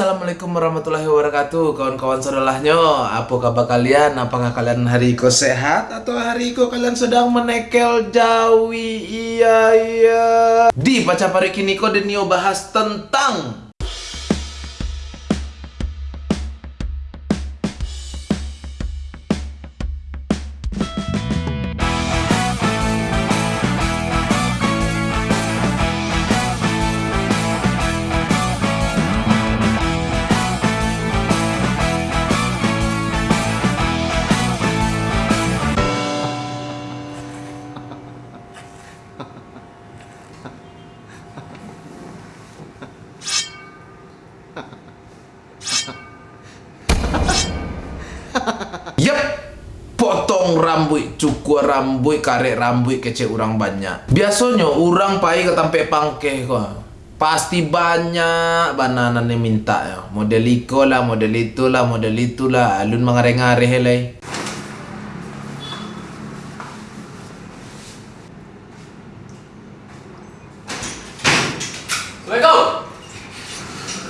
Assalamualaikum warahmatullahi wabarakatuh Kawan-kawan saudaranya Apa kabar kalian? Apakah kalian hari ko sehat? Atau hari ko kalian sedang menekel jawi? Iya iya Di Pacar Pari kini ko Denio bahas tentang potong rambut, cukur rambut, karek rambut kecil orang banyak. Biasanya orang pai ke tampe pangkeh kok. Pasti banyak banana yang minta ya. Model iko lah, model itu lah, model itu lah. Alun mengare-ngare helai. Assalamualaikum.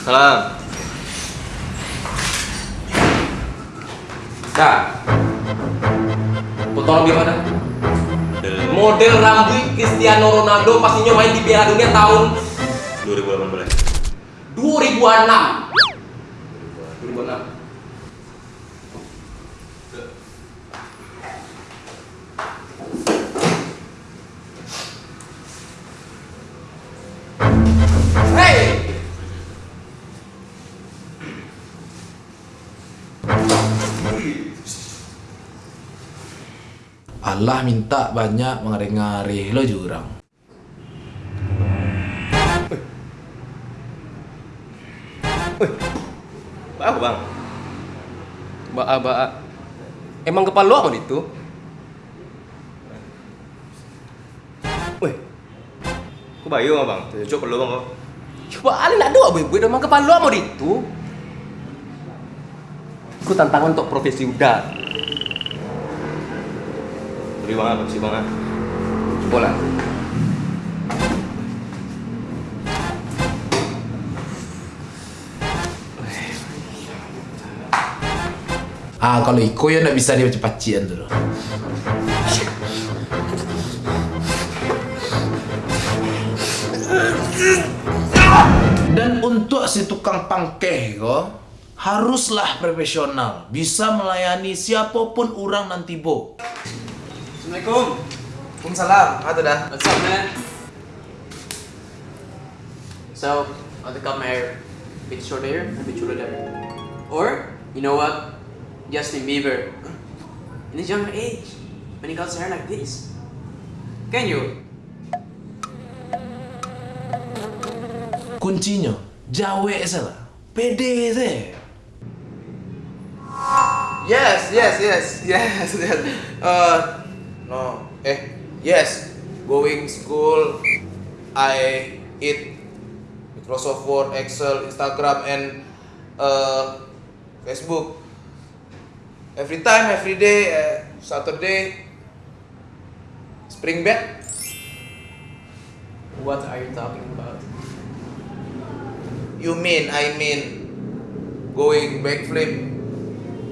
Salam. Nah, potong gimana? Model rambut Cristiano Ronaldo pastinya main di Piala Dunia tahun 2018. 2006. 2006. Allah minta banyak mengare-ngare lo jurang. Apa bang? Baa baa. Emang kepala lu apa itu? Wih, kok bayu nggak bang? Cocok perlu bang kok. Coba ali nak doa gue, gue emang kepala lu apa itu? Ku tantangan untuk profesi udah. Beri bang apa sih bang? ah? Bola. Ah kalau iko ya ndak bisa dia pacian tuh. Dan untuk si tukang pangkeh ko haruslah profesional, bisa melayani siapa pun orang nanti bo. Assalamualaikum. Waalaikumsalam, ada dah. What's up, man? So, to come here a bit short here, a bit shorter there. Or, you know what? Justin Bieber. In his younger age, when he got his hair like this. Can you? Kuncinya, jawe salah. Pede deh. Yes, yes, yes, yes, yes. Uh, no, eh, yes. Going school, I eat Microsoft Word, Excel, Instagram, and uh, Facebook. Every time, every day, uh, Saturday, spring back. What are you talking about? You mean, I mean, going backflip.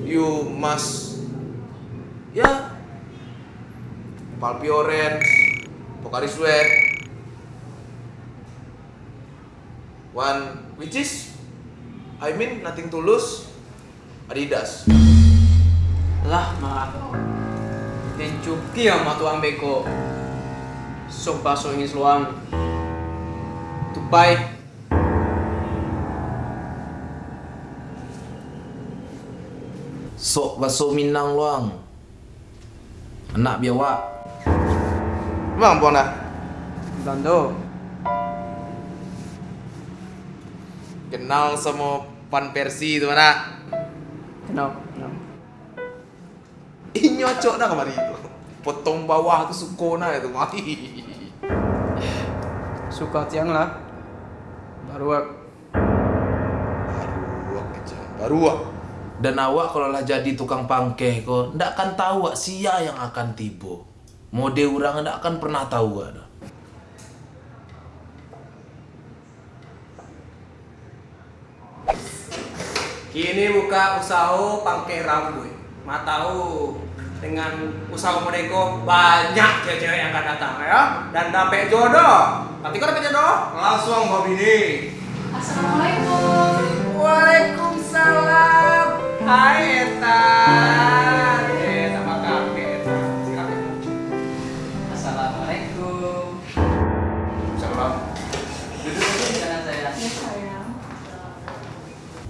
You must, yeah, Palpi Orange, Pocari Sweat, one which is, I mean, nothing to lose, Adidas. Lah, ma. Dencuki ang matuang beko. Sok baso ingin luang. Tupai. Sok baso minang luang. Anak biawak. Bang, Bona. Bando. Kenal sama Pan Persi itu mana? Kenal, kenal. Ih nyocok dah kemarin itu. Potong bawah tuh sukona itu mati. Suka tiang lah. Baru Baru aja, baru ah. Dan awak kalau lah jadi tukang pangkeh ko, ndak akan tahu wak sia yang akan tiba. Mode orang ndak akan pernah tahu wak. dah. Ini buka usaha pangke rambut. Ma tahu dengan usaha mereka banyak cewek-cewek yang akan datang ya dan dapat jodoh. Nanti kau dapat jodoh langsung bawa bini. Assalamualaikum. Waalaikumsalam. Hai Eta.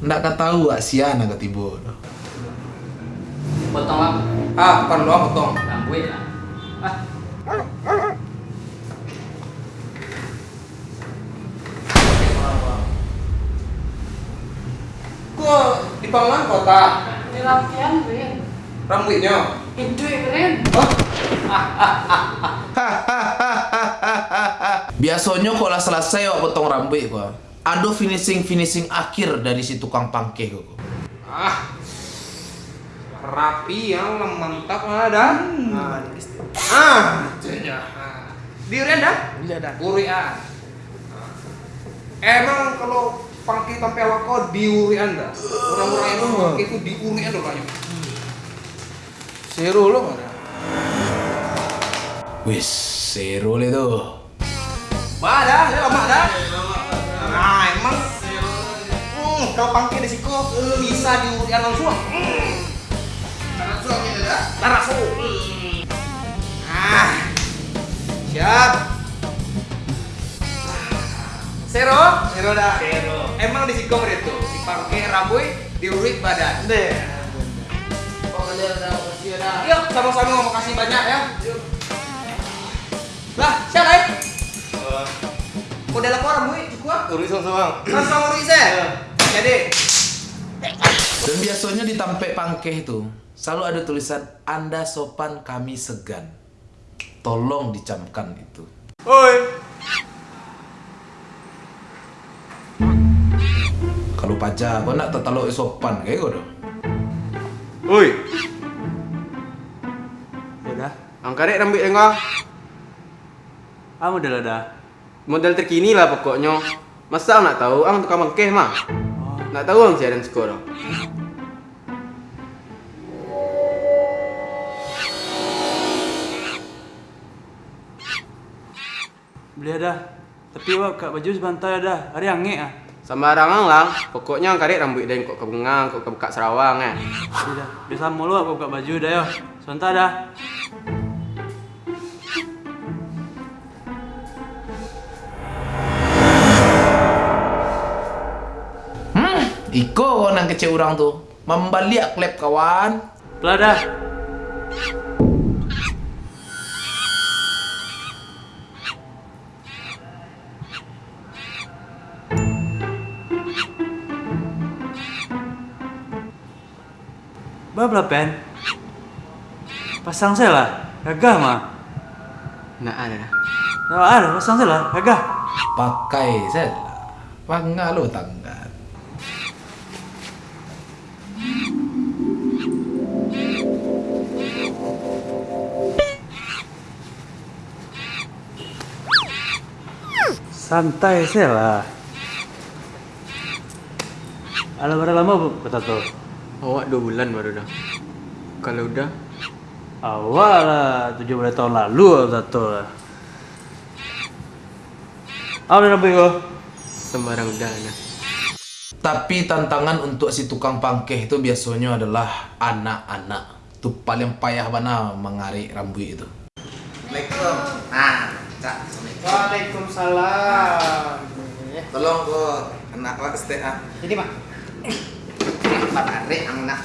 Ndak kata tahu ah sian agak tiba. Potong apa? Ah, bukan lo potong. Rambut lah. Ah, Gua di Pangan kota. Ini latihan keren. Rambutnya. Itu ya keren. Biasanya kalau selesai wak potong rambut gua. Ada finishing finishing akhir dari si tukang pangke gua. Ah. Rapi yang mantap ada. Ah, ah, jadinya. Ah. Diurian dah? Iya dah. Urian. Emang kalau pangki kau diurian dah. Orang-orang itu pangki itu diurian dah banyak. Seru lo mana? Wis, seru le tuh. Ada, ya lama kalau pangki di siku bisa diurian langsung. Langsung gitu dah. Langsung. Ah. Siap. Zero? Zero dah. Zero. Emang di siku itu dipakai rambut, diurik badan. Deh. Yuk, sama-sama mau kasih banyak ya. Lah, siapa ya? Udah lapor rambut, cukup? Urusan sama. Langsung urik saya. Jadi, Dan biasanya di tampek pangkeh itu selalu ada tulisan Anda sopan kami segan. Tolong dicamkan itu. oi. Kalau pajak, kau nak terlalu sopan kayak kau dong. Oi. Udah. Angkat dek rambut engkau. Ah model ada. Model terkini lah pokoknya. Masa nak tahu ang tukang mangkeh mah? Nak tahu ang siaran sekolah. Beli ada. Tapi wak kak baju sebantai ada. Hari ange ah. Sembarangan lah. Pokoknya dek rambut dan kok kebengang, kok kebuka Sarawang eh. Sudah. Biasa mulu aku buka baju dah yo. Sebentar dah. Iko nang kecil orang tuh. Membalik klep kawan. Dah. Bah pen. Pasang saya lah. Gagah mah. Nak ada. Nah, ada pasang saya lah. Gagah. Pakai saya. Pangga lo tangga. Santai saya lah. Ada berapa lama bu kata tuh? Awak dua bulan baru dah. Kalau udah, Awal lah, tujuh belas tahun lalu kata tuh. Apa nabi kau? sembarang udah nah. Tapi tantangan untuk si tukang pangkeh itu biasanya adalah anak-anak. Itu paling payah mana mengarik rambut itu. Assalamualaikum. Nah, Cak. Waalaikumsalam. Tolong kok anak wak stay ah. Jadi mak. Pak tarik anak.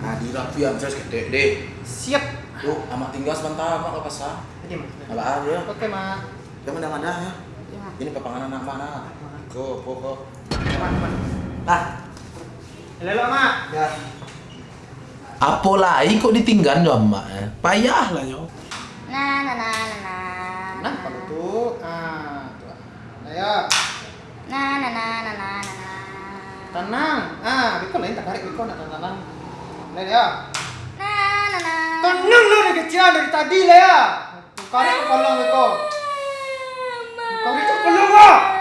Nah, di rapian saya gede deh. Siap. Tuh, amak tinggal sebentar mak ke pasar. Jadi mak. Apa aja? Oke mak. Kamu udah mana ya? Ini pepangan anak mana? Ko, ko, ko. Nah. Halo mak. Ya. Apa lagi kok ditinggal jo emak eh? Payah lah yo. Nah, nah, nah, nah, nah. Nah, apa tuh? Ah, tuh. Nah, nah, nah, nah, nah, nah. Tenang. Ah, Biko lain tak tarik Biko nak tenang. Lihat ya. Nah, nah, nah. Tenang lah dari kecil dari tadi lah ya. Tarik ke kolong Biko. Kau itu kok.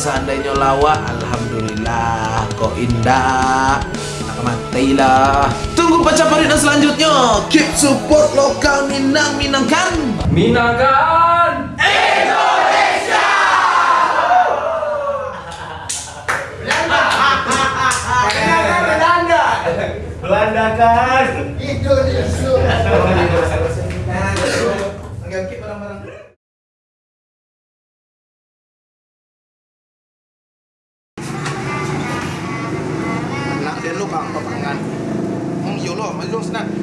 Seandainya lawa Alhamdulillah Kok indah. Matilah Tunggu baca parida selanjutnya. Keep support lokal Minang Minangkan. Minangkan! Nak yo lo,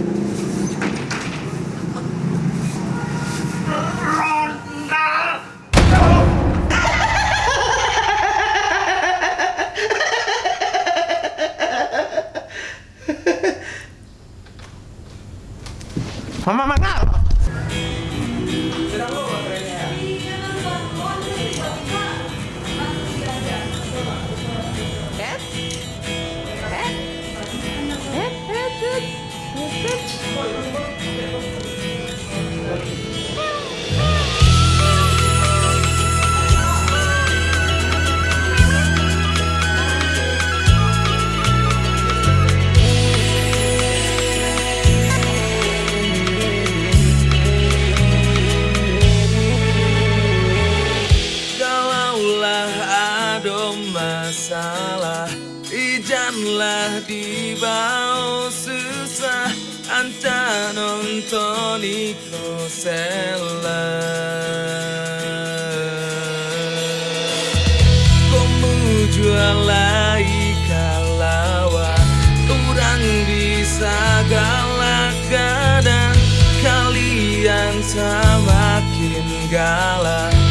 masalah. Ijanlah bawah susah. Anta nonton sela Kamu jual kalawa Orang bisa galak dan Kalian semakin galak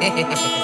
Jejeje.